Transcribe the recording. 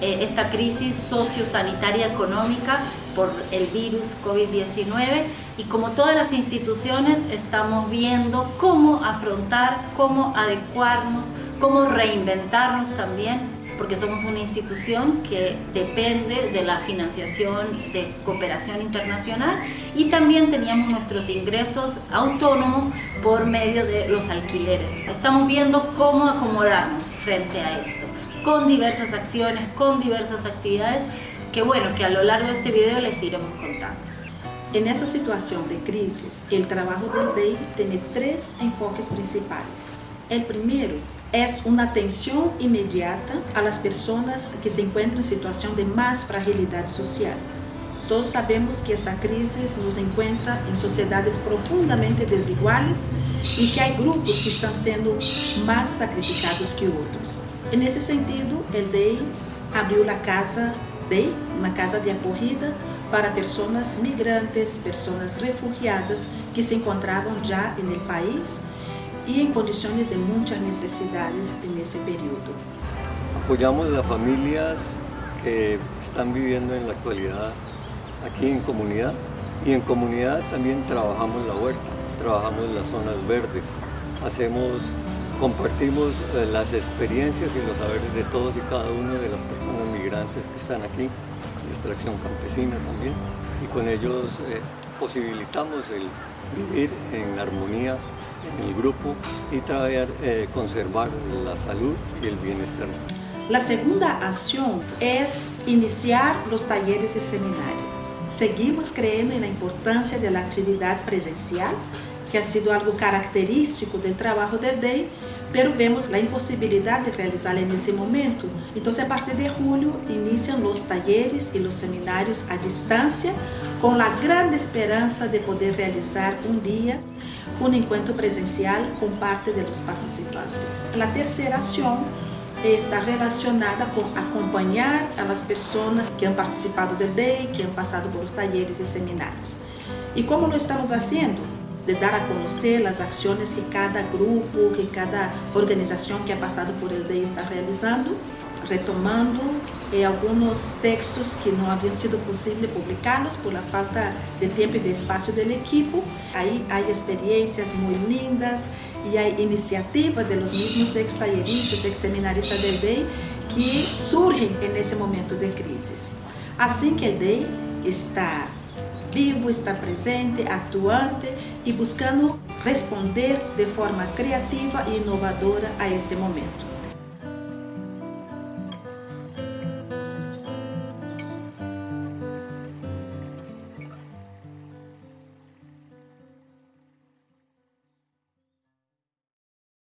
eh, esta crisis sociosanitaria económica por el virus COVID-19 y como todas las instituciones estamos viendo cómo afrontar, cómo adecuarnos, cómo reinventarnos también porque somos una institución que depende de la financiación de cooperación internacional y también teníamos nuestros ingresos autónomos por medio de los alquileres. Estamos viendo cómo acomodarnos frente a esto, con diversas acciones, con diversas actividades, que bueno, que a lo largo de este video les iremos contando. En esa situación de crisis, el trabajo del DEI tiene tres enfoques principales. El primero es una atención inmediata a las personas que se encuentran en situación de más fragilidad social. Todos sabemos que esa crisis nos encuentra en sociedades profundamente desiguales y que hay grupos que están siendo más sacrificados que otros. En ese sentido, el DEI abrió la casa DEI, una casa de acogida para personas migrantes, personas refugiadas que se encontraban ya en el país y en condiciones de muchas necesidades en ese periodo. Apoyamos a las familias que están viviendo en la actualidad aquí en comunidad y en comunidad también trabajamos la huerta, trabajamos las zonas verdes, hacemos, compartimos eh, las experiencias y los saberes de todos y cada uno de las personas migrantes que están aquí, extracción campesina también, y con ellos eh, posibilitamos el vivir en armonía en el grupo y traer, eh, conservar la salud y el bienestar. La segunda acción es iniciar los talleres y seminarios. Seguimos creyendo en la importancia de la actividad presencial, que ha sido algo característico del trabajo del DEI, pero vemos la imposibilidad de realizarla en ese momento. Entonces, a partir de julio, inician los talleres y los seminarios a distancia, con la gran esperanza de poder realizar un día un encuentro presencial con parte de los participantes. La tercera acción está relacionada con acompañar a las personas que han participado del DEI, que han pasado por los talleres y seminarios. ¿Y cómo lo estamos haciendo? De dar a conocer las acciones que cada grupo, que cada organización que ha pasado por el DEI está realizando, retomando eh, algunos textos que no habían sido posible publicarlos por la falta de tiempo y de espacio del equipo. Ahí hay experiencias muy lindas y hay iniciativas de los mismos ex-talleristas, ex-seminaristas del DEI que surgen en ese momento de crisis. Así que el DEI está vivo, está presente, actuante y buscando responder de forma creativa e inovadora a este momento.